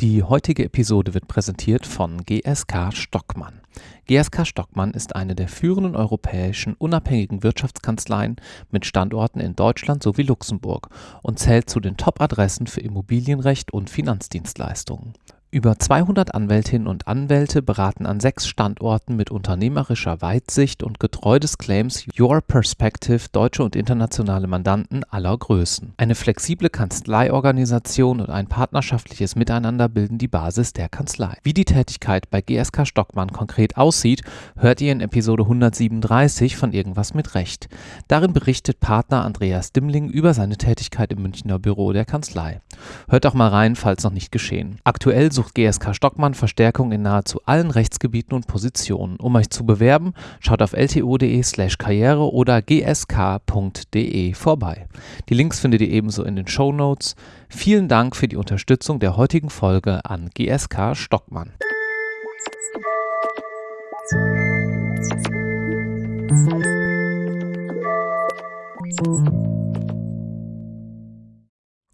Die heutige Episode wird präsentiert von GSK Stockmann. GSK Stockmann ist eine der führenden europäischen unabhängigen Wirtschaftskanzleien mit Standorten in Deutschland sowie Luxemburg und zählt zu den Top-Adressen für Immobilienrecht und Finanzdienstleistungen. Über 200 Anwältinnen und Anwälte beraten an sechs Standorten mit unternehmerischer Weitsicht und getreu des Claims Your Perspective deutsche und internationale Mandanten aller Größen. Eine flexible Kanzleiorganisation und ein partnerschaftliches Miteinander bilden die Basis der Kanzlei. Wie die Tätigkeit bei GSK Stockmann konkret aussieht, hört ihr in Episode 137 von Irgendwas mit Recht. Darin berichtet Partner Andreas Dimmling über seine Tätigkeit im Münchner Büro der Kanzlei. Hört auch mal rein, falls noch nicht geschehen. Aktuell sucht GSK Stockmann Verstärkung in nahezu allen Rechtsgebieten und Positionen. Um euch zu bewerben, schaut auf lto.de/slash karriere oder gsk.de vorbei. Die Links findet ihr ebenso in den Show Notes. Vielen Dank für die Unterstützung der heutigen Folge an GSK Stockmann.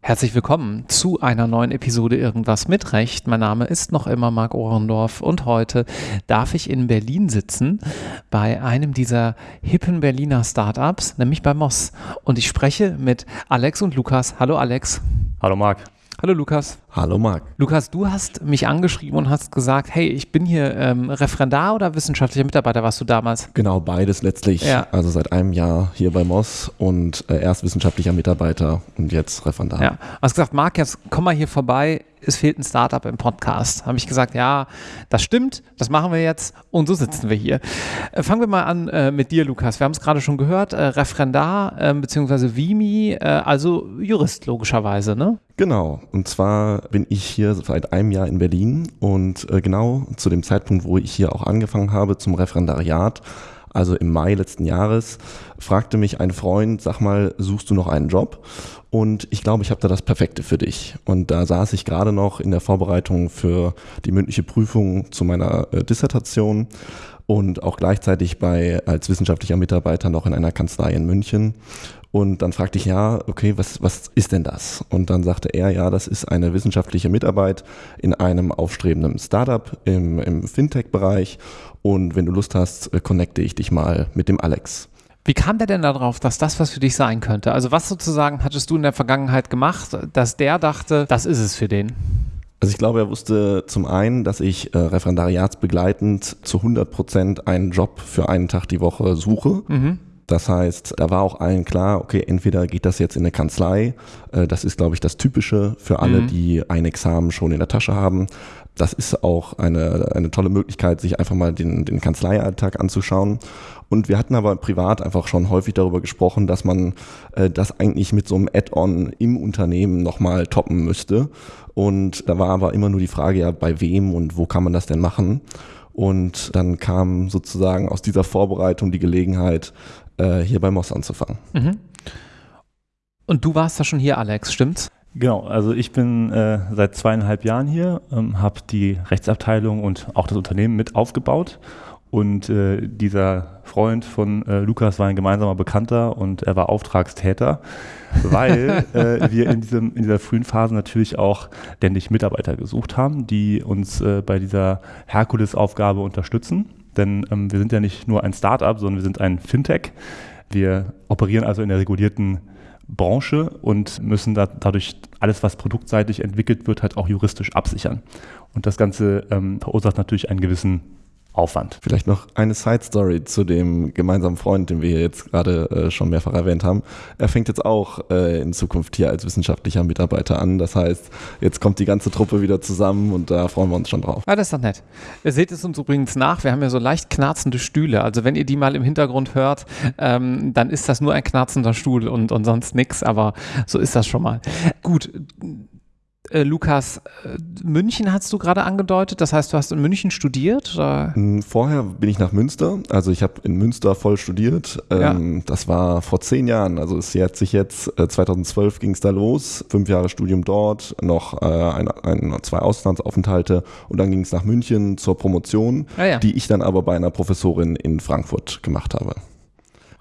Herzlich willkommen zu einer neuen Episode Irgendwas mit Recht. Mein Name ist noch immer Marc Ohrendorf und heute darf ich in Berlin sitzen bei einem dieser hippen Berliner Startups, nämlich bei Moss. Und ich spreche mit Alex und Lukas. Hallo Alex. Hallo Marc. Hallo Lukas. Hallo Marc. Lukas, du hast mich angeschrieben und hast gesagt, hey, ich bin hier ähm, Referendar oder wissenschaftlicher Mitarbeiter warst du damals? Genau, beides letztlich. Ja. Also seit einem Jahr hier bei Moss und äh, erst wissenschaftlicher Mitarbeiter und jetzt Referendar. Ja, du hast gesagt, Marc, jetzt komm mal hier vorbei, es fehlt ein Startup im Podcast. Habe ich gesagt, ja, das stimmt, das machen wir jetzt und so sitzen wir hier. Äh, fangen wir mal an äh, mit dir, Lukas. Wir haben es gerade schon gehört, äh, Referendar äh, bzw. Vimi, also Jurist logischerweise, ne? Genau, und zwar bin ich hier seit einem Jahr in Berlin und äh, genau zu dem Zeitpunkt, wo ich hier auch angefangen habe zum Referendariat, also im Mai letzten Jahres, fragte mich ein Freund, sag mal, suchst du noch einen Job? Und ich glaube, ich habe da das Perfekte für dich. Und da saß ich gerade noch in der Vorbereitung für die mündliche Prüfung zu meiner äh, Dissertation und auch gleichzeitig bei als wissenschaftlicher Mitarbeiter noch in einer Kanzlei in München. Und dann fragte ich, ja, okay, was, was ist denn das? Und dann sagte er, ja, das ist eine wissenschaftliche Mitarbeit in einem aufstrebenden Startup im, im Fintech-Bereich. Und wenn du Lust hast, äh, connecte ich dich mal mit dem Alex. Wie kam der denn darauf, dass das was für dich sein könnte? Also was sozusagen hattest du in der Vergangenheit gemacht, dass der dachte, das ist es für den? Also ich glaube, er wusste zum einen, dass ich äh, referendariatsbegleitend zu 100 Prozent einen Job für einen Tag die Woche suche. Mhm. Das heißt, da war auch allen klar, okay, entweder geht das jetzt in eine Kanzlei, äh, das ist, glaube ich, das Typische für alle, mhm. die ein Examen schon in der Tasche haben. Das ist auch eine, eine tolle Möglichkeit, sich einfach mal den, den Kanzleialltag anzuschauen. Und wir hatten aber privat einfach schon häufig darüber gesprochen, dass man äh, das eigentlich mit so einem Add-on im Unternehmen nochmal toppen müsste. Und da war aber immer nur die Frage, ja, bei wem und wo kann man das denn machen? Und dann kam sozusagen aus dieser Vorbereitung die Gelegenheit, äh, hier bei Moss anzufangen. Mhm. Und du warst da schon hier, Alex, stimmt's? Genau, also ich bin äh, seit zweieinhalb Jahren hier, ähm, habe die Rechtsabteilung und auch das Unternehmen mit aufgebaut und äh, dieser Freund von äh, Lukas war ein gemeinsamer Bekannter und er war Auftragstäter, weil äh, wir in, diesem, in dieser frühen Phase natürlich auch ständig Mitarbeiter gesucht haben, die uns äh, bei dieser Herkulesaufgabe unterstützen. Denn ähm, wir sind ja nicht nur ein Startup, sondern wir sind ein Fintech. Wir operieren also in der regulierten Branche und müssen da, dadurch alles, was produktseitig entwickelt wird, halt auch juristisch absichern. Und das Ganze ähm, verursacht natürlich einen gewissen Aufwand. Vielleicht noch eine Side Story zu dem gemeinsamen Freund, den wir jetzt gerade äh, schon mehrfach erwähnt haben. Er fängt jetzt auch äh, in Zukunft hier als wissenschaftlicher Mitarbeiter an. Das heißt, jetzt kommt die ganze Truppe wieder zusammen und da freuen wir uns schon drauf. Ah, das ist doch nett. Ihr seht es uns übrigens nach. Wir haben ja so leicht knarzende Stühle. Also wenn ihr die mal im Hintergrund hört, ähm, dann ist das nur ein knarzender Stuhl und, und sonst nichts. Aber so ist das schon mal. Gut äh, Lukas, äh, München hast du gerade angedeutet, das heißt, du hast in München studiert? Oder? Hm, vorher bin ich nach Münster, also ich habe in Münster voll studiert. Ähm, ja. Das war vor zehn Jahren, also es hat sich jetzt, äh, 2012 ging es da los, fünf Jahre Studium dort, noch äh, ein, ein, zwei Auslandsaufenthalte und dann ging es nach München zur Promotion, ah, ja. die ich dann aber bei einer Professorin in Frankfurt gemacht habe.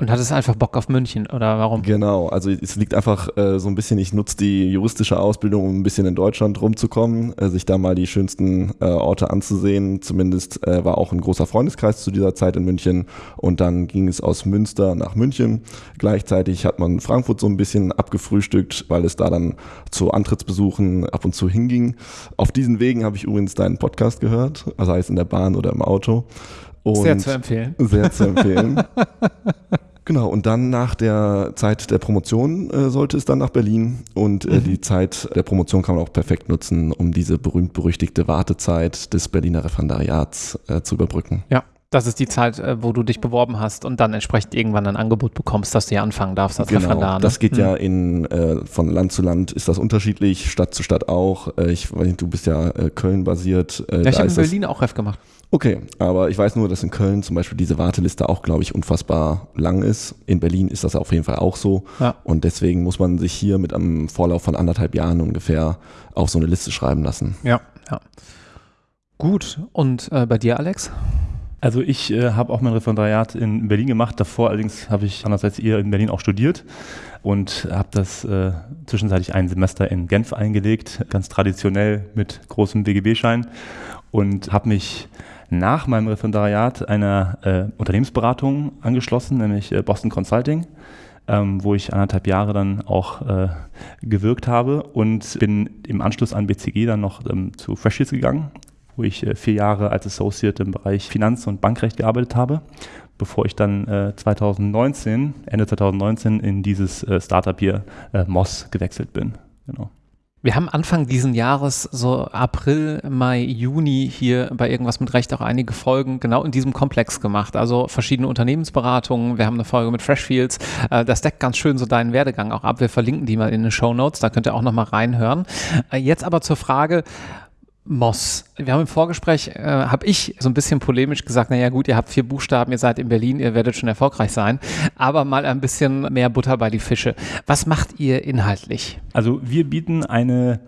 Und hattest einfach Bock auf München oder warum? Genau, also es liegt einfach äh, so ein bisschen, ich nutze die juristische Ausbildung, um ein bisschen in Deutschland rumzukommen, äh, sich da mal die schönsten äh, Orte anzusehen. Zumindest äh, war auch ein großer Freundeskreis zu dieser Zeit in München und dann ging es aus Münster nach München. Gleichzeitig hat man Frankfurt so ein bisschen abgefrühstückt, weil es da dann zu Antrittsbesuchen ab und zu hinging. Auf diesen Wegen habe ich übrigens deinen Podcast gehört, also heißt in der Bahn oder im Auto. Und sehr zu empfehlen. Sehr zu empfehlen. Genau, und dann nach der Zeit der Promotion äh, sollte es dann nach Berlin und äh, mhm. die Zeit der Promotion kann man auch perfekt nutzen, um diese berühmt-berüchtigte Wartezeit des Berliner Referendariats äh, zu überbrücken. Ja. Das ist die Zeit, äh, wo du dich beworben hast und dann entsprechend irgendwann ein Angebot bekommst, dass du hier anfangen darfst als genau, Referendar. Ne? Das geht hm. ja in, äh, von Land zu Land ist das unterschiedlich, Stadt zu Stadt auch. Äh, ich weiß nicht, du bist ja äh, Köln basiert. Äh, ja, ich habe in Berlin auch Ref gemacht. Okay, aber ich weiß nur, dass in Köln zum Beispiel diese Warteliste auch, glaube ich, unfassbar lang ist. In Berlin ist das auf jeden Fall auch so. Ja. Und deswegen muss man sich hier mit einem Vorlauf von anderthalb Jahren ungefähr auf so eine Liste schreiben lassen. Ja, ja. Gut. Und bei dir, Alex? Also ich äh, habe auch mein Referendariat in Berlin gemacht. Davor allerdings habe ich anders als ihr in Berlin auch studiert und habe das äh, zwischenzeitlich ein Semester in Genf eingelegt, ganz traditionell mit großem BGB-Schein und habe mich nach meinem Referendariat einer äh, Unternehmensberatung angeschlossen, nämlich äh, Boston Consulting. Ähm, wo ich anderthalb Jahre dann auch äh, gewirkt habe und bin im Anschluss an BCG dann noch ähm, zu Freshfields gegangen, wo ich äh, vier Jahre als Associate im Bereich Finanz- und Bankrecht gearbeitet habe, bevor ich dann äh, 2019, Ende 2019 in dieses äh, Startup hier, äh, Moss, gewechselt bin. Genau. Wir haben Anfang diesen Jahres, so April, Mai, Juni hier bei irgendwas mit Recht auch einige Folgen genau in diesem Komplex gemacht. Also verschiedene Unternehmensberatungen. Wir haben eine Folge mit Freshfields. Äh, das deckt ganz schön so deinen Werdegang auch ab. Wir verlinken die mal in den Show Notes. Da könnt ihr auch nochmal reinhören. Äh, jetzt aber zur Frage, Moss. Wir haben im Vorgespräch, äh, habe ich so ein bisschen polemisch gesagt, naja gut, ihr habt vier Buchstaben, ihr seid in Berlin, ihr werdet schon erfolgreich sein, aber mal ein bisschen mehr Butter bei die Fische. Was macht ihr inhaltlich? Also wir bieten eine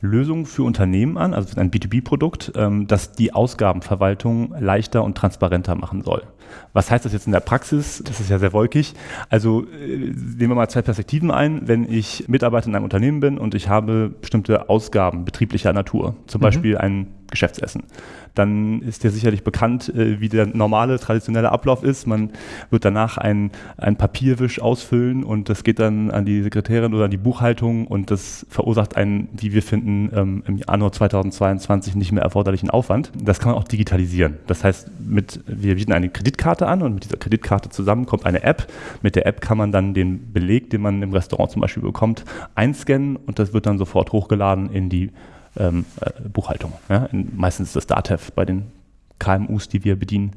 Lösung für Unternehmen an, also ein B2B-Produkt, ähm, das die Ausgabenverwaltung leichter und transparenter machen soll. Was heißt das jetzt in der Praxis? Das ist ja sehr wolkig. Also äh, nehmen wir mal zwei Perspektiven ein. Wenn ich Mitarbeiter in einem Unternehmen bin und ich habe bestimmte Ausgaben betrieblicher Natur, zum mhm. Beispiel ein Geschäftsessen, dann ist dir sicherlich bekannt, äh, wie der normale, traditionelle Ablauf ist. Man wird danach ein, ein Papierwisch ausfüllen und das geht dann an die Sekretärin oder an die Buchhaltung und das verursacht einen, wie wir finden, ähm, im Januar 2022 nicht mehr erforderlichen Aufwand. Das kann man auch digitalisieren. Das heißt, mit, wir bieten eine Kreditkarte an und mit dieser Kreditkarte zusammen kommt eine App. Mit der App kann man dann den Beleg, den man im Restaurant zum Beispiel bekommt, einscannen und das wird dann sofort hochgeladen in die ähm, äh, Buchhaltung. Ja? meistens ist das DATEV bei den KMUs, die wir bedienen.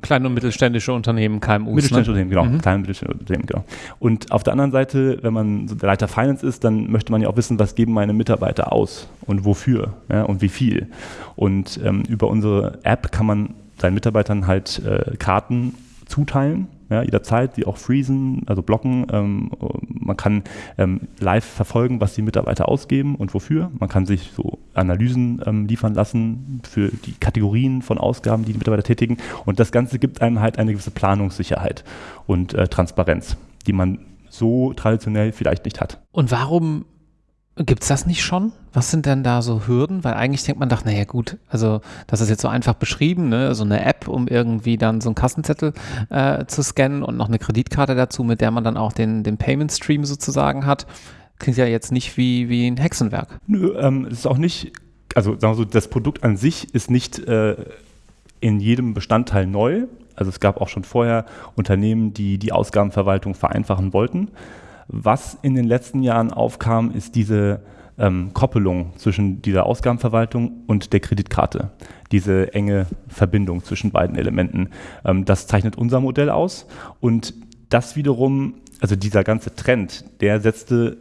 Kleine und mittelständische Unternehmen, KMUs. Mittelständische ne? Unternehmen, genau. Mhm. Kleine und mittelständische Unternehmen, genau. Und auf der anderen Seite, wenn man so der Leiter Finance ist, dann möchte man ja auch wissen, was geben meine Mitarbeiter aus und wofür ja, und wie viel. Und ähm, über unsere App kann man seinen Mitarbeitern halt äh, Karten zuteilen ja, jederzeit, die auch freezen, also blocken. Ähm, man kann ähm, live verfolgen, was die Mitarbeiter ausgeben und wofür. Man kann sich so Analysen ähm, liefern lassen für die Kategorien von Ausgaben, die die Mitarbeiter tätigen. Und das Ganze gibt einem halt eine gewisse Planungssicherheit und äh, Transparenz, die man so traditionell vielleicht nicht hat. Und warum Gibt es das nicht schon? Was sind denn da so Hürden? Weil eigentlich denkt man doch, naja gut, also das ist jetzt so einfach beschrieben, ne? so eine App, um irgendwie dann so einen Kassenzettel äh, zu scannen und noch eine Kreditkarte dazu, mit der man dann auch den, den Payment Stream sozusagen hat. Klingt ja jetzt nicht wie, wie ein Hexenwerk. Nö, ähm, es ist auch nicht, also sagen wir so, das Produkt an sich ist nicht äh, in jedem Bestandteil neu. Also es gab auch schon vorher Unternehmen, die die Ausgabenverwaltung vereinfachen wollten. Was in den letzten Jahren aufkam, ist diese ähm, Koppelung zwischen dieser Ausgabenverwaltung und der Kreditkarte. Diese enge Verbindung zwischen beiden Elementen. Ähm, das zeichnet unser Modell aus. Und das wiederum, also dieser ganze Trend, der setzte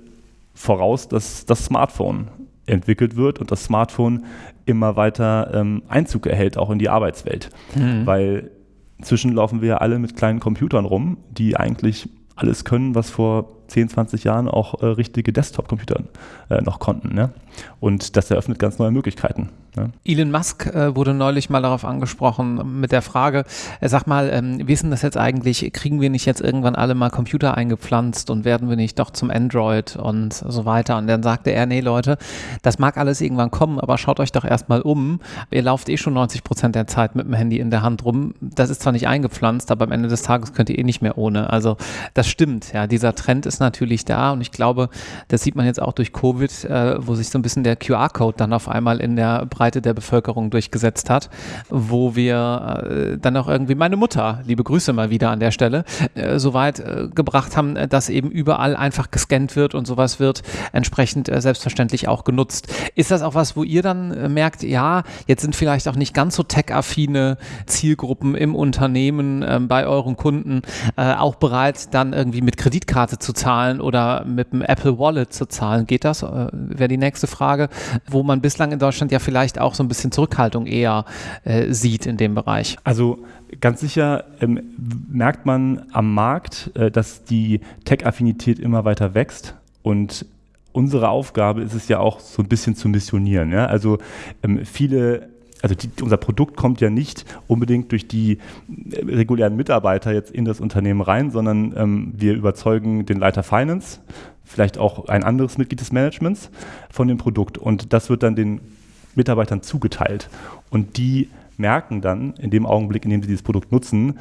voraus, dass das Smartphone entwickelt wird und das Smartphone immer weiter ähm, Einzug erhält, auch in die Arbeitswelt. Mhm. Weil inzwischen laufen wir ja alle mit kleinen Computern rum, die eigentlich alles können, was vor 10, 20 Jahren auch äh, richtige Desktop-Computer äh, noch konnten. Ne? Und das eröffnet ganz neue Möglichkeiten. Ne? Elon Musk äh, wurde neulich mal darauf angesprochen mit der Frage, äh, sag mal, ähm, wie das jetzt eigentlich, kriegen wir nicht jetzt irgendwann alle mal Computer eingepflanzt und werden wir nicht doch zum Android und so weiter? Und dann sagte er, nee Leute, das mag alles irgendwann kommen, aber schaut euch doch erstmal um. Ihr lauft eh schon 90 Prozent der Zeit mit dem Handy in der Hand rum. Das ist zwar nicht eingepflanzt, aber am Ende des Tages könnt ihr eh nicht mehr ohne. Also das stimmt, ja, dieser Trend ist natürlich da und ich glaube, das sieht man jetzt auch durch Covid, äh, wo sich so ein bisschen der QR-Code dann auf einmal in der Breite der Bevölkerung durchgesetzt hat, wo wir äh, dann auch irgendwie meine Mutter, liebe Grüße mal wieder an der Stelle, äh, so weit äh, gebracht haben, dass eben überall einfach gescannt wird und sowas wird entsprechend äh, selbstverständlich auch genutzt. Ist das auch was, wo ihr dann äh, merkt, ja, jetzt sind vielleicht auch nicht ganz so tech-affine Zielgruppen im Unternehmen ähm, bei euren Kunden äh, auch bereit, dann irgendwie mit Kreditkarte zu zahlen oder mit dem Apple Wallet zu zahlen? Geht das? Äh, Wäre die nächste Frage, wo man bislang in Deutschland ja vielleicht auch so ein bisschen Zurückhaltung eher äh, sieht in dem Bereich. Also ganz sicher ähm, merkt man am Markt, äh, dass die Tech-Affinität immer weiter wächst und unsere Aufgabe ist es ja auch so ein bisschen zu missionieren. Ja? Also ähm, viele also die, unser Produkt kommt ja nicht unbedingt durch die äh, regulären Mitarbeiter jetzt in das Unternehmen rein, sondern ähm, wir überzeugen den Leiter Finance, vielleicht auch ein anderes Mitglied des Managements von dem Produkt und das wird dann den Mitarbeitern zugeteilt und die merken dann in dem Augenblick, in dem sie dieses Produkt nutzen,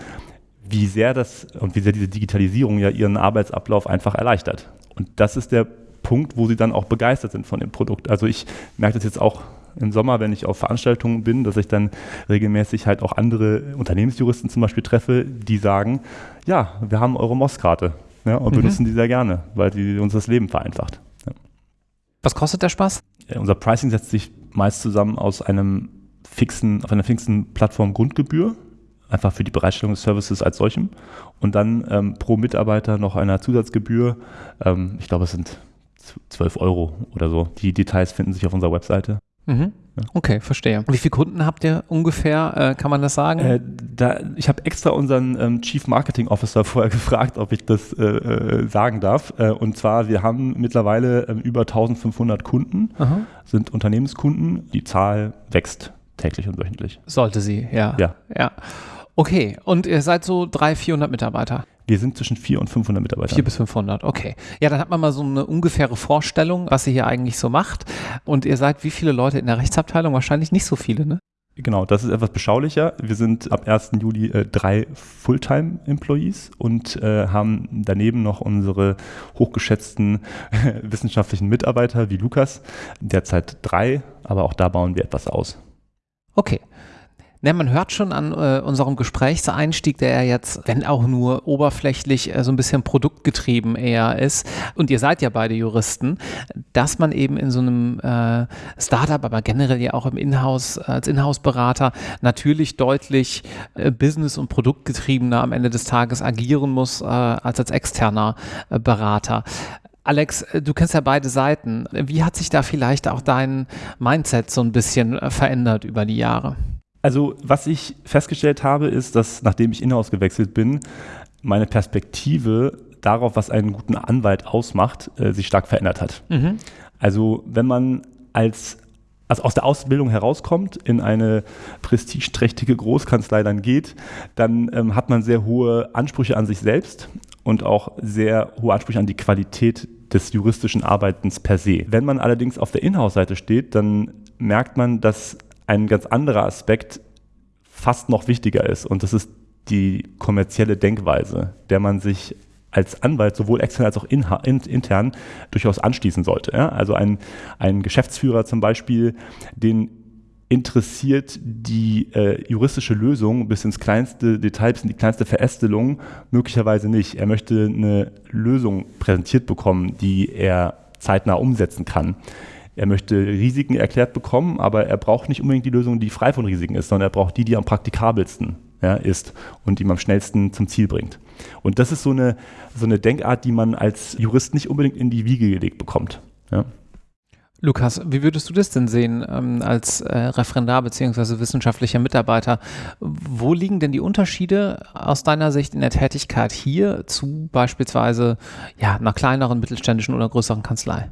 wie sehr das und wie sehr diese Digitalisierung ja ihren Arbeitsablauf einfach erleichtert. Und das ist der Punkt, wo sie dann auch begeistert sind von dem Produkt. Also ich merke das jetzt auch im Sommer, wenn ich auf Veranstaltungen bin, dass ich dann regelmäßig halt auch andere Unternehmensjuristen zum Beispiel treffe, die sagen, ja, wir haben eure MOS-Karte ja, und mhm. benutzen die sehr gerne, weil die uns das Leben vereinfacht. Ja. Was kostet der Spaß? Ja, unser Pricing setzt sich meist zusammen aus einem fixen, auf einer fixen Plattform Grundgebühr, einfach für die Bereitstellung des Services als solchem und dann ähm, pro Mitarbeiter noch einer Zusatzgebühr. Ähm, ich glaube, es sind 12 Euro oder so. Die Details finden sich auf unserer Webseite. Mhm. Okay, verstehe. Wie viele Kunden habt ihr ungefähr? Äh, kann man das sagen? Äh, da, ich habe extra unseren ähm, Chief Marketing Officer vorher gefragt, ob ich das äh, äh sagen darf. Äh, und zwar, wir haben mittlerweile ähm, über 1500 Kunden, Aha. sind Unternehmenskunden. Die Zahl wächst täglich und wöchentlich. Sollte sie, ja. Ja. ja. Okay, und ihr seid so 300, 400 Mitarbeiter? Wir sind zwischen 400 und 500 Mitarbeiter. 4 bis 500, okay. Ja, dann hat man mal so eine ungefähre Vorstellung, was ihr hier eigentlich so macht. Und ihr seid wie viele Leute in der Rechtsabteilung? Wahrscheinlich nicht so viele, ne? Genau, das ist etwas beschaulicher. Wir sind ab 1. Juli äh, drei Fulltime-Employees und äh, haben daneben noch unsere hochgeschätzten wissenschaftlichen Mitarbeiter wie Lukas, derzeit drei, aber auch da bauen wir etwas aus. Okay. Ne, man hört schon an äh, unserem Gesprächseinstieg, der ja jetzt, wenn auch nur oberflächlich, äh, so ein bisschen produktgetrieben eher ist. Und ihr seid ja beide Juristen, dass man eben in so einem äh, Startup, aber generell ja auch im Inhouse, als Inhouse-Berater natürlich deutlich äh, business- und produktgetriebener am Ende des Tages agieren muss, äh, als als externer äh, Berater. Alex, du kennst ja beide Seiten. Wie hat sich da vielleicht auch dein Mindset so ein bisschen verändert über die Jahre? Also was ich festgestellt habe, ist, dass nachdem ich Inhouse gewechselt bin, meine Perspektive darauf, was einen guten Anwalt ausmacht, äh, sich stark verändert hat. Mhm. Also wenn man als also aus der Ausbildung herauskommt, in eine prestigeträchtige Großkanzlei dann geht, dann ähm, hat man sehr hohe Ansprüche an sich selbst und auch sehr hohe Ansprüche an die Qualität des juristischen Arbeitens per se. Wenn man allerdings auf der Inhouse-Seite steht, dann merkt man, dass ein ganz anderer Aspekt fast noch wichtiger ist und das ist die kommerzielle Denkweise, der man sich als Anwalt sowohl extern als auch in, intern durchaus anschließen sollte. Ja? Also ein, ein Geschäftsführer zum Beispiel, den interessiert die äh, juristische Lösung bis ins kleinste Detail, bis in die kleinste Verästelung möglicherweise nicht. Er möchte eine Lösung präsentiert bekommen, die er zeitnah umsetzen kann. Er möchte Risiken erklärt bekommen, aber er braucht nicht unbedingt die Lösung, die frei von Risiken ist, sondern er braucht die, die am praktikabelsten ja, ist und die ihm am schnellsten zum Ziel bringt. Und das ist so eine, so eine Denkart, die man als Jurist nicht unbedingt in die Wiege gelegt bekommt. Ja. Lukas, wie würdest du das denn sehen ähm, als äh, Referendar bzw. wissenschaftlicher Mitarbeiter? Wo liegen denn die Unterschiede aus deiner Sicht in der Tätigkeit hier zu beispielsweise ja, einer kleineren, mittelständischen oder größeren Kanzlei?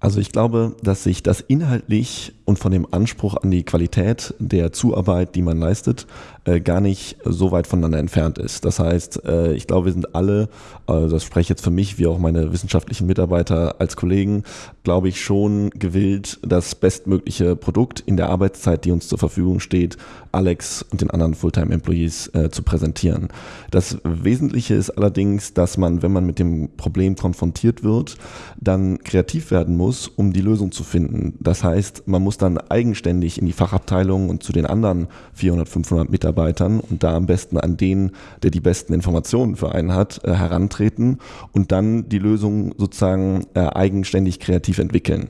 Also ich glaube, dass sich das inhaltlich und von dem Anspruch an die Qualität der Zuarbeit, die man leistet, äh, gar nicht so weit voneinander entfernt ist. Das heißt, äh, ich glaube, wir sind alle, äh, das spreche jetzt für mich wie auch meine wissenschaftlichen Mitarbeiter als Kollegen, glaube ich schon gewillt, das bestmögliche Produkt in der Arbeitszeit, die uns zur Verfügung steht, Alex und den anderen Fulltime-Employees äh, zu präsentieren. Das Wesentliche ist allerdings, dass man, wenn man mit dem Problem konfrontiert wird, dann kreativ werden muss, um die Lösung zu finden. Das heißt, man muss dann eigenständig in die Fachabteilung und zu den anderen 400, 500 Mitarbeitern und da am besten an den, der die besten Informationen für einen hat, äh, herantreten und dann die Lösung sozusagen äh, eigenständig kreativ entwickeln.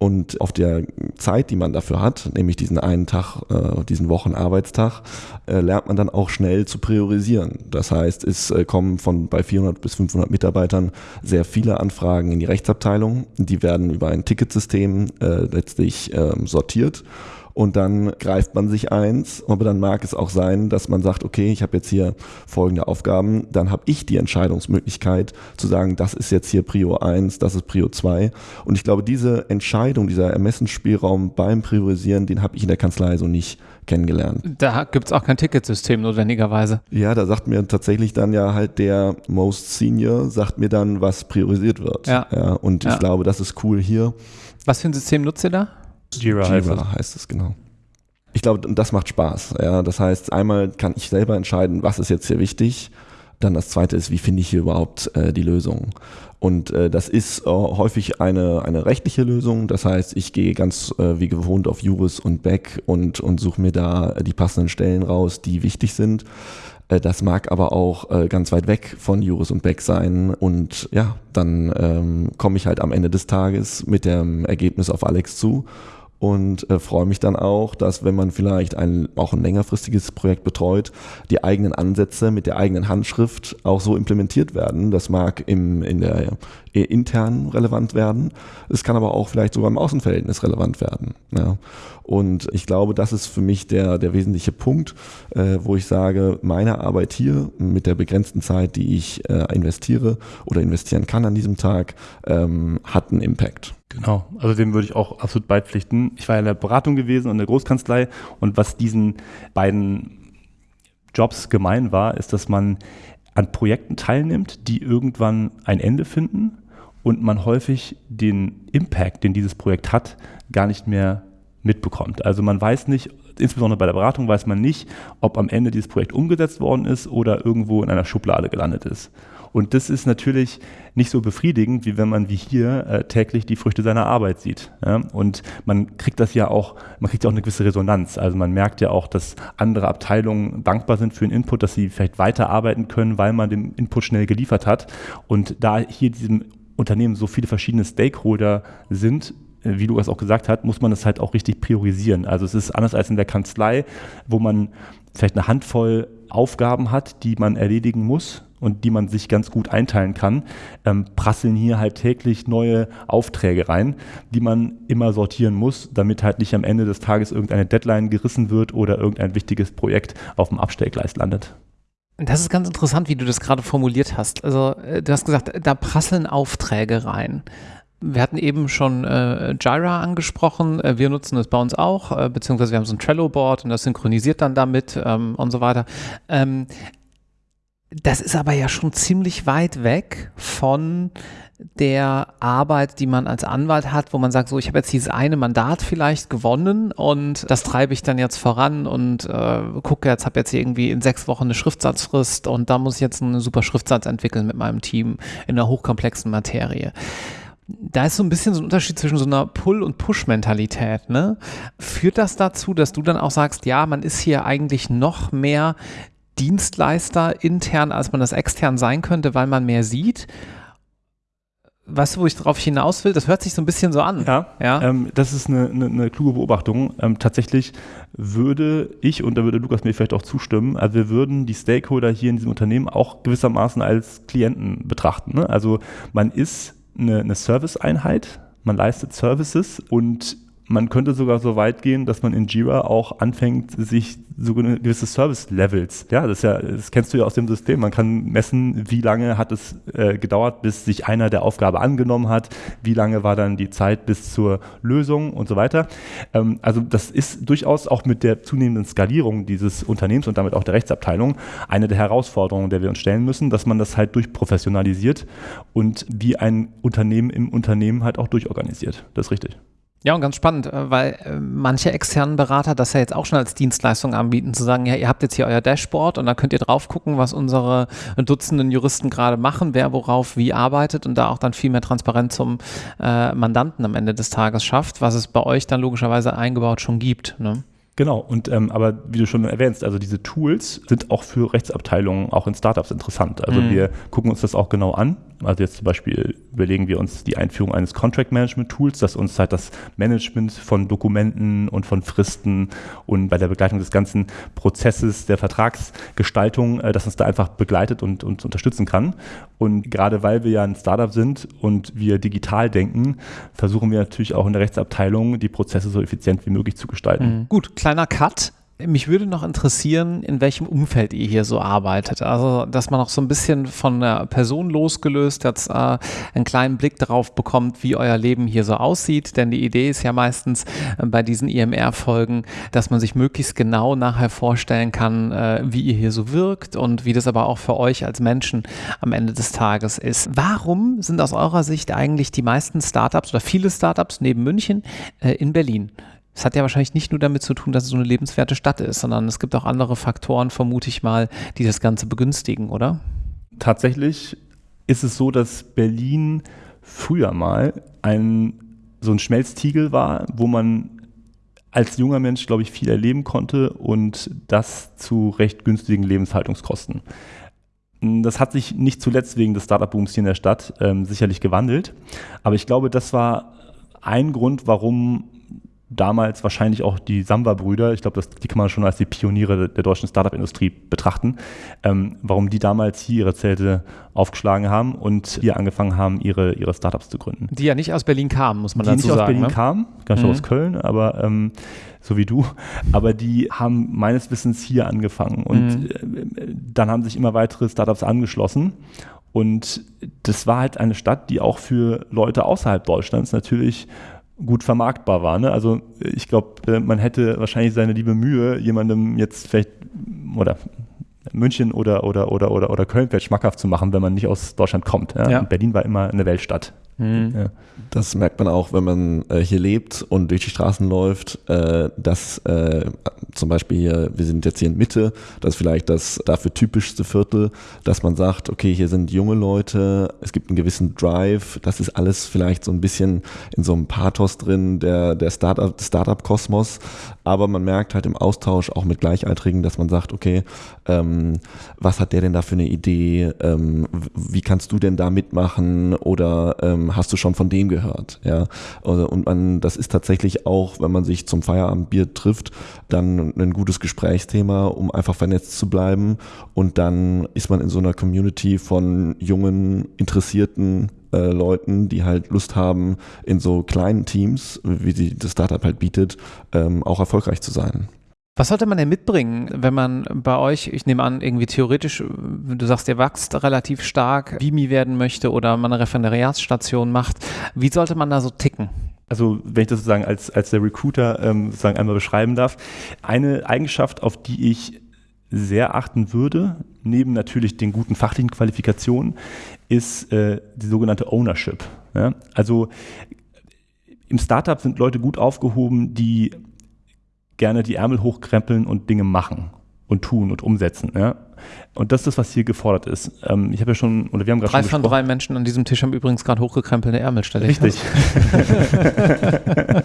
Und auf der Zeit, die man dafür hat, nämlich diesen einen Tag, äh, diesen Wochenarbeitstag, äh, lernt man dann auch schnell zu priorisieren. Das heißt, es äh, kommen von bei 400 bis 500 Mitarbeitern sehr viele Anfragen in die Rechtsabteilung. Die werden über ein Ticketsystem äh, letztlich ähm, sortiert und dann greift man sich eins. Aber dann mag es auch sein, dass man sagt, okay, ich habe jetzt hier folgende Aufgaben, dann habe ich die Entscheidungsmöglichkeit zu sagen, das ist jetzt hier Prio 1, das ist Prio 2. Und ich glaube, diese Entscheidung, dieser Ermessensspielraum beim Priorisieren, den habe ich in der Kanzlei so nicht kennengelernt. Da gibt es auch kein Ticketsystem notwendigerweise. Ja, da sagt mir tatsächlich dann ja halt der Most Senior, sagt mir dann, was priorisiert wird. Ja. ja und ja. ich glaube, das ist cool hier. Was für ein System nutzt ihr da? Jira, Jira heißt, es. genau. Ich glaube, das macht Spaß. Ja, das heißt, einmal kann ich selber entscheiden, was ist jetzt hier wichtig. Dann das zweite ist, wie finde ich hier überhaupt äh, die Lösung? Und äh, das ist äh, häufig eine, eine rechtliche Lösung. Das heißt, ich gehe ganz äh, wie gewohnt auf Juris und Beck und, und suche mir da die passenden Stellen raus, die wichtig sind. Äh, das mag aber auch äh, ganz weit weg von Juris und Beck sein. Und ja, dann ähm, komme ich halt am Ende des Tages mit dem Ergebnis auf Alex zu und äh, freue mich dann auch, dass wenn man vielleicht ein, auch ein längerfristiges Projekt betreut, die eigenen Ansätze mit der eigenen Handschrift auch so implementiert werden. Das mag im, in der intern relevant werden. Es kann aber auch vielleicht sogar im Außenverhältnis relevant werden. Ja. Und ich glaube, das ist für mich der, der wesentliche Punkt, äh, wo ich sage, meine Arbeit hier mit der begrenzten Zeit, die ich äh, investiere oder investieren kann an diesem Tag, ähm, hat einen Impact. Genau, also dem würde ich auch absolut beipflichten. Ich war ja in der Beratung gewesen und in der Großkanzlei und was diesen beiden Jobs gemein war, ist, dass man an Projekten teilnimmt, die irgendwann ein Ende finden und man häufig den Impact, den dieses Projekt hat, gar nicht mehr mitbekommt. Also man weiß nicht, insbesondere bei der Beratung weiß man nicht, ob am Ende dieses Projekt umgesetzt worden ist oder irgendwo in einer Schublade gelandet ist. Und das ist natürlich nicht so befriedigend, wie wenn man wie hier äh, täglich die Früchte seiner Arbeit sieht. Ja? Und man kriegt das ja auch, man kriegt ja auch eine gewisse Resonanz. Also man merkt ja auch, dass andere Abteilungen dankbar sind für den Input, dass sie vielleicht weiterarbeiten können, weil man den Input schnell geliefert hat. Und da hier diesem Unternehmen so viele verschiedene Stakeholder sind, äh, wie Lukas auch gesagt hat, muss man es halt auch richtig priorisieren. Also es ist anders als in der Kanzlei, wo man vielleicht eine Handvoll Aufgaben hat, die man erledigen muss und die man sich ganz gut einteilen kann, ähm, prasseln hier halt täglich neue Aufträge rein, die man immer sortieren muss, damit halt nicht am Ende des Tages irgendeine Deadline gerissen wird oder irgendein wichtiges Projekt auf dem Abstellgleis landet. Das ist ganz interessant, wie du das gerade formuliert hast. Also äh, du hast gesagt, da prasseln Aufträge rein. Wir hatten eben schon äh, Jira angesprochen. Äh, wir nutzen es bei uns auch, äh, beziehungsweise wir haben so ein Trello-Board und das synchronisiert dann damit ähm, und so weiter. Ähm, das ist aber ja schon ziemlich weit weg von der Arbeit, die man als Anwalt hat, wo man sagt, so, ich habe jetzt dieses eine Mandat vielleicht gewonnen und das treibe ich dann jetzt voran und äh, gucke, jetzt habe jetzt irgendwie in sechs Wochen eine Schriftsatzfrist und da muss ich jetzt einen super Schriftsatz entwickeln mit meinem Team in einer hochkomplexen Materie. Da ist so ein bisschen so ein Unterschied zwischen so einer Pull- und Push-Mentalität. Ne? Führt das dazu, dass du dann auch sagst, ja, man ist hier eigentlich noch mehr Dienstleister intern, als man das extern sein könnte, weil man mehr sieht. Weißt du, wo ich darauf hinaus will? Das hört sich so ein bisschen so an. Ja, ja? Ähm, das ist eine, eine, eine kluge Beobachtung. Ähm, tatsächlich würde ich, und da würde Lukas mir vielleicht auch zustimmen, also wir würden die Stakeholder hier in diesem Unternehmen auch gewissermaßen als Klienten betrachten. Ne? Also man ist eine, eine Service-Einheit man leistet Services und man könnte sogar so weit gehen, dass man in Jira auch anfängt, sich so gewisse Service-Levels, ja, das, ja, das kennst du ja aus dem System. Man kann messen, wie lange hat es äh, gedauert, bis sich einer der Aufgabe angenommen hat, wie lange war dann die Zeit bis zur Lösung und so weiter. Ähm, also das ist durchaus auch mit der zunehmenden Skalierung dieses Unternehmens und damit auch der Rechtsabteilung eine der Herausforderungen, der wir uns stellen müssen, dass man das halt durchprofessionalisiert und wie ein Unternehmen im Unternehmen halt auch durchorganisiert. Das ist richtig. Ja, und ganz spannend, äh, weil äh, manche externen Berater das ja jetzt auch schon als Dienstleistung anbieten, zu sagen, ja, ihr habt jetzt hier euer Dashboard und da könnt ihr drauf gucken, was unsere Dutzenden Juristen gerade machen, wer worauf wie arbeitet und da auch dann viel mehr Transparenz zum äh, Mandanten am Ende des Tages schafft, was es bei euch dann logischerweise eingebaut schon gibt. Ne? Genau, und ähm, aber wie du schon erwähnst, also diese Tools sind auch für Rechtsabteilungen, auch in Startups interessant. Also mhm. wir gucken uns das auch genau an. Also jetzt zum Beispiel überlegen wir uns die Einführung eines Contract Management Tools, das uns halt das Management von Dokumenten und von Fristen und bei der Begleitung des ganzen Prozesses der Vertragsgestaltung, äh, das uns da einfach begleitet und uns unterstützen kann. Und gerade weil wir ja ein Startup sind und wir digital denken, versuchen wir natürlich auch in der Rechtsabteilung die Prozesse so effizient wie möglich zu gestalten. Mhm. Gut, kleiner Cut. Mich würde noch interessieren, in welchem Umfeld ihr hier so arbeitet. Also, dass man auch so ein bisschen von der Person losgelöst jetzt äh, einen kleinen Blick darauf bekommt, wie euer Leben hier so aussieht. Denn die Idee ist ja meistens äh, bei diesen IMR-Folgen, dass man sich möglichst genau nachher vorstellen kann, äh, wie ihr hier so wirkt und wie das aber auch für euch als Menschen am Ende des Tages ist. Warum sind aus eurer Sicht eigentlich die meisten Startups oder viele Startups neben München äh, in Berlin? Es hat ja wahrscheinlich nicht nur damit zu tun, dass es so eine lebenswerte Stadt ist, sondern es gibt auch andere Faktoren, vermute ich mal, die das Ganze begünstigen, oder? Tatsächlich ist es so, dass Berlin früher mal ein, so ein Schmelztiegel war, wo man als junger Mensch, glaube ich, viel erleben konnte und das zu recht günstigen Lebenshaltungskosten. Das hat sich nicht zuletzt wegen des Startup-Booms hier in der Stadt ähm, sicherlich gewandelt, aber ich glaube, das war ein Grund, warum damals wahrscheinlich auch die Samba-Brüder, ich glaube, die kann man schon als die Pioniere der deutschen Startup-Industrie betrachten, ähm, warum die damals hier ihre Zelte aufgeschlagen haben und hier angefangen haben, ihre, ihre Startups zu gründen. Die ja nicht aus Berlin kamen, muss man die dazu sagen. Die nicht aus Berlin ne? kamen, ganz mhm. aus Köln, aber ähm, so wie du, aber die haben meines Wissens hier angefangen und mhm. äh, dann haben sich immer weitere Startups angeschlossen und das war halt eine Stadt, die auch für Leute außerhalb Deutschlands natürlich gut vermarktbar war. Ne? Also ich glaube, äh, man hätte wahrscheinlich seine liebe Mühe, jemandem jetzt vielleicht oder München oder, oder, oder, oder, oder Köln vielleicht schmackhaft zu machen, wenn man nicht aus Deutschland kommt. Ja? Ja. Berlin war immer eine Weltstadt. Mhm. Ja. Das merkt man auch, wenn man äh, hier lebt und durch die Straßen läuft, äh, dass äh, zum Beispiel hier, wir sind jetzt hier in Mitte, das ist vielleicht das dafür typischste Viertel, dass man sagt, okay, hier sind junge Leute, es gibt einen gewissen Drive, das ist alles vielleicht so ein bisschen in so einem Pathos drin, der, der Startup, Startup-Kosmos, aber man merkt halt im Austausch auch mit Gleichaltrigen, dass man sagt, okay, ähm, was hat der denn da für eine Idee, ähm, wie kannst du denn da mitmachen oder ähm, hast du schon von dem gehört? Ja, also, und man, das ist tatsächlich auch, wenn man sich zum Feierabendbier trifft, dann ein gutes Gesprächsthema, um einfach vernetzt zu bleiben. Und dann ist man in so einer Community von jungen, interessierten äh, Leuten, die halt Lust haben, in so kleinen Teams, wie die das Startup halt bietet, ähm, auch erfolgreich zu sein. Was sollte man denn mitbringen, wenn man bei euch, ich nehme an, irgendwie theoretisch, du sagst, ihr wächst relativ stark, Vimi werden möchte oder man eine Referendariatsstation macht, wie sollte man da so ticken? Also wenn ich das sozusagen als, als der Recruiter ähm, sozusagen einmal beschreiben darf, eine Eigenschaft, auf die ich sehr achten würde, neben natürlich den guten fachlichen Qualifikationen, ist äh, die sogenannte Ownership. Ja? Also im Startup sind Leute gut aufgehoben, die gerne die Ärmel hochkrempeln und Dinge machen und tun und umsetzen. Ja? Und das ist das, was hier gefordert ist. Ähm, ich habe ja schon, oder wir haben gerade schon Drei von drei Menschen an diesem Tisch haben übrigens gerade hochgekrempelte Ärmel, stelle ich Richtig.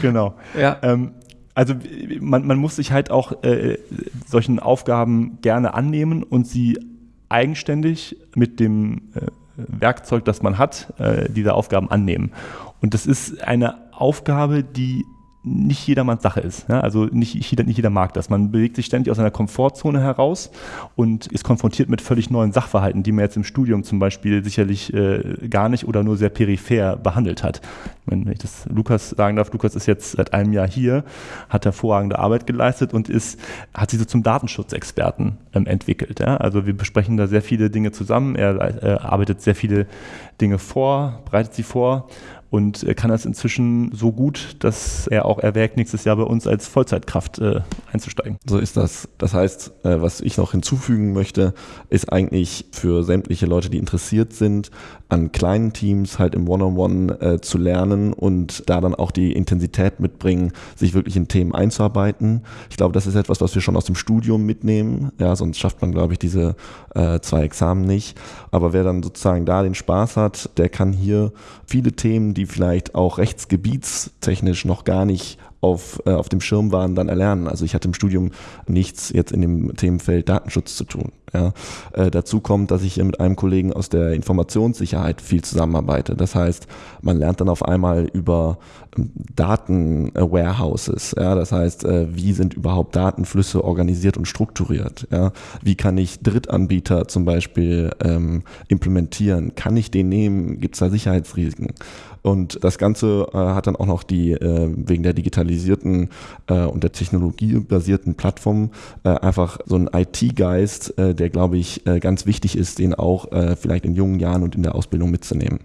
genau. Ja. Ähm, also man, man muss sich halt auch äh, solchen Aufgaben gerne annehmen und sie eigenständig mit dem äh, Werkzeug, das man hat, äh, diese Aufgaben annehmen. Und das ist eine Aufgabe, die nicht jedermanns Sache ist. Ja? Also nicht jeder, nicht jeder mag das. Man bewegt sich ständig aus einer Komfortzone heraus und ist konfrontiert mit völlig neuen Sachverhalten, die man jetzt im Studium zum Beispiel sicherlich äh, gar nicht oder nur sehr peripher behandelt hat. Wenn ich das Lukas sagen darf, Lukas ist jetzt seit einem Jahr hier, hat hervorragende Arbeit geleistet und ist, hat sich so zum Datenschutzexperten ähm, entwickelt. Ja? Also wir besprechen da sehr viele Dinge zusammen. Er äh, arbeitet sehr viele Dinge vor, bereitet sie vor und äh, kann das inzwischen so gut, dass er auch erwägt, nächstes Jahr bei uns als Vollzeitkraft äh, einzusteigen. So ist das. Das heißt, äh, was ich noch hinzufügen möchte, ist eigentlich für sämtliche Leute, die interessiert sind, an kleinen Teams halt im One-on-One -on -One, äh, zu lernen und da dann auch die Intensität mitbringen, sich wirklich in Themen einzuarbeiten. Ich glaube, das ist etwas, was wir schon aus dem Studium mitnehmen. Ja, sonst schafft man, glaube ich, diese äh, zwei Examen nicht. Aber wer dann sozusagen da den Spaß hat, der kann hier viele Themen, die vielleicht auch rechtsgebietstechnisch noch gar nicht auf, äh, auf dem Schirm waren, dann erlernen. Also ich hatte im Studium nichts jetzt in dem Themenfeld Datenschutz zu tun. Ja. Äh, dazu kommt, dass ich mit einem Kollegen aus der Informationssicherheit viel zusammenarbeite. Das heißt, man lernt dann auf einmal über Datenwarehouses. Ja. Das heißt, äh, wie sind überhaupt Datenflüsse organisiert und strukturiert? Ja. Wie kann ich Drittanbieter zum Beispiel ähm, implementieren? Kann ich den nehmen? Gibt es da Sicherheitsrisiken? Und das Ganze äh, hat dann auch noch die, äh, wegen der digitalisierten äh, und der technologiebasierten Plattform äh, einfach so einen IT-Geist, äh, der, glaube ich, äh, ganz wichtig ist, den auch äh, vielleicht in jungen Jahren und in der Ausbildung mitzunehmen.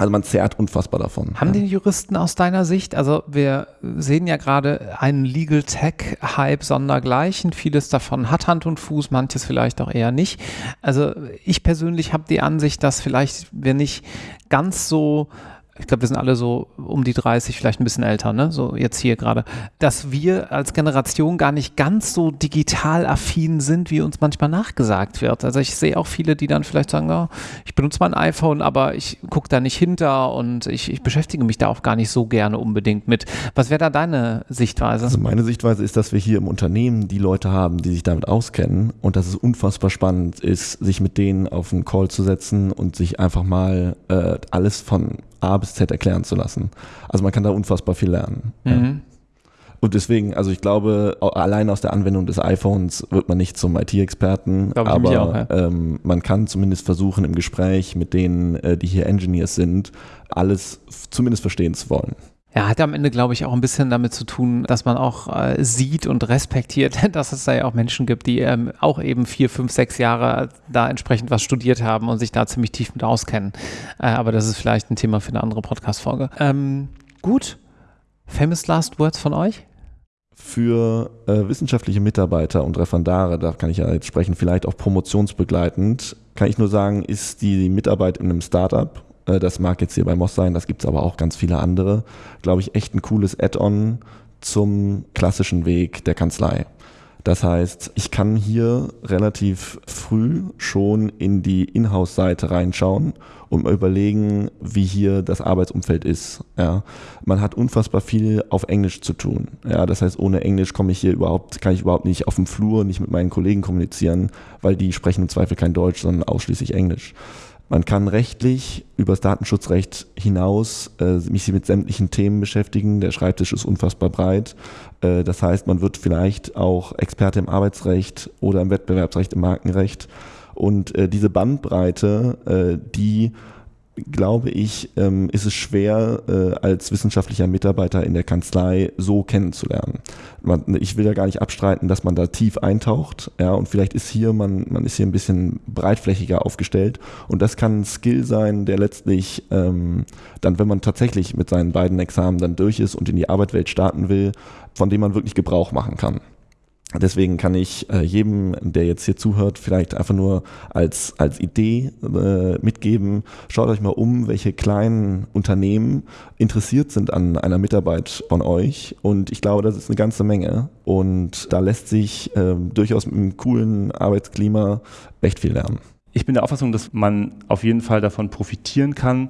Also man zehrt unfassbar davon. Haben die Juristen aus deiner Sicht, also wir sehen ja gerade einen Legal Tech Hype sondergleichen, vieles davon hat Hand und Fuß, manches vielleicht auch eher nicht. Also ich persönlich habe die Ansicht, dass vielleicht wir nicht ganz so ich glaube, wir sind alle so um die 30, vielleicht ein bisschen älter, ne? So jetzt hier gerade, dass wir als Generation gar nicht ganz so digital affin sind, wie uns manchmal nachgesagt wird. Also ich sehe auch viele, die dann vielleicht sagen, oh, ich benutze mein iPhone, aber ich gucke da nicht hinter und ich, ich, beschäftige mich da auch gar nicht so gerne unbedingt mit. Was wäre da deine Sichtweise? Also meine Sichtweise ist, dass wir hier im Unternehmen die Leute haben, die sich damit auskennen und dass es unfassbar spannend ist, sich mit denen auf einen Call zu setzen und sich einfach mal äh, alles von A bis Z erklären zu lassen. Also man kann da unfassbar viel lernen. Mhm. Ja. Und deswegen, also ich glaube, allein aus der Anwendung des iPhones wird man nicht zum IT-Experten, aber auch, ja. ähm, man kann zumindest versuchen, im Gespräch mit denen, äh, die hier Engineers sind, alles zumindest verstehen zu wollen. Ja, hat am Ende, glaube ich, auch ein bisschen damit zu tun, dass man auch äh, sieht und respektiert, dass es da ja auch Menschen gibt, die ähm, auch eben vier, fünf, sechs Jahre da entsprechend was studiert haben und sich da ziemlich tief mit auskennen. Äh, aber das ist vielleicht ein Thema für eine andere Podcast-Folge. Ähm, gut. Famous Last Words von euch? Für äh, wissenschaftliche Mitarbeiter und Referendare, da kann ich ja jetzt sprechen, vielleicht auch promotionsbegleitend, kann ich nur sagen, ist die Mitarbeit in einem Startup das mag jetzt hier bei Moss sein, das gibt es aber auch ganz viele andere. Glaube ich, echt ein cooles Add-on zum klassischen Weg der Kanzlei. Das heißt, ich kann hier relativ früh schon in die Inhouse-Seite reinschauen und mal überlegen, wie hier das Arbeitsumfeld ist. Ja, man hat unfassbar viel auf Englisch zu tun. Ja, das heißt, ohne Englisch komme ich hier überhaupt, kann ich überhaupt nicht auf dem Flur, nicht mit meinen Kollegen kommunizieren, weil die sprechen im Zweifel kein Deutsch, sondern ausschließlich Englisch. Man kann rechtlich über das Datenschutzrecht hinaus äh, mich mit sämtlichen Themen beschäftigen. Der Schreibtisch ist unfassbar breit. Äh, das heißt, man wird vielleicht auch Experte im Arbeitsrecht oder im Wettbewerbsrecht, im Markenrecht. Und äh, diese Bandbreite, äh, die glaube ich, ähm, ist es schwer, äh, als wissenschaftlicher Mitarbeiter in der Kanzlei so kennenzulernen. Man, ich will ja gar nicht abstreiten, dass man da tief eintaucht, ja, und vielleicht ist hier, man, man ist hier ein bisschen breitflächiger aufgestellt und das kann ein Skill sein, der letztlich ähm, dann, wenn man tatsächlich mit seinen beiden Examen dann durch ist und in die Arbeitswelt starten will, von dem man wirklich Gebrauch machen kann. Deswegen kann ich äh, jedem, der jetzt hier zuhört, vielleicht einfach nur als, als Idee äh, mitgeben, schaut euch mal um, welche kleinen Unternehmen interessiert sind an einer Mitarbeit von euch. Und ich glaube, das ist eine ganze Menge. Und da lässt sich äh, durchaus mit einem coolen Arbeitsklima echt viel lernen. Ich bin der Auffassung, dass man auf jeden Fall davon profitieren kann,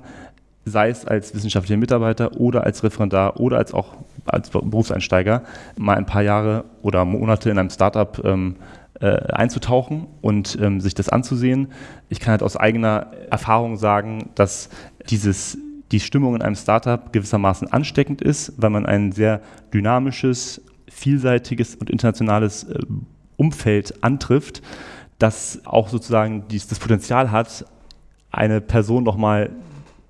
sei es als wissenschaftlicher Mitarbeiter oder als Referendar oder als auch als Berufseinsteiger mal ein paar Jahre oder Monate in einem Startup ähm, äh, einzutauchen und ähm, sich das anzusehen. Ich kann halt aus eigener Erfahrung sagen, dass dieses die Stimmung in einem Startup gewissermaßen ansteckend ist, weil man ein sehr dynamisches, vielseitiges und internationales äh, Umfeld antrifft, das auch sozusagen das Potenzial hat, eine Person nochmal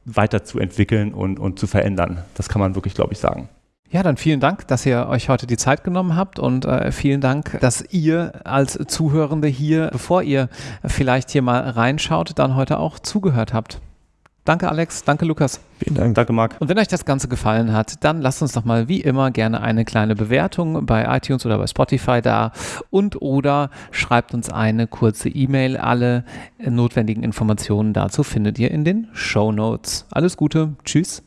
weiterzuentwickeln und, und zu verändern. Das kann man wirklich, glaube ich, sagen. Ja, dann vielen Dank, dass ihr euch heute die Zeit genommen habt und äh, vielen Dank, dass ihr als Zuhörende hier, bevor ihr vielleicht hier mal reinschaut, dann heute auch zugehört habt. Danke, Alex. Danke, Lukas. Vielen Dank. Danke, Marc. Und wenn euch das Ganze gefallen hat, dann lasst uns doch mal wie immer gerne eine kleine Bewertung bei iTunes oder bei Spotify da und oder schreibt uns eine kurze E-Mail. Alle notwendigen Informationen dazu findet ihr in den Show Notes. Alles Gute. Tschüss.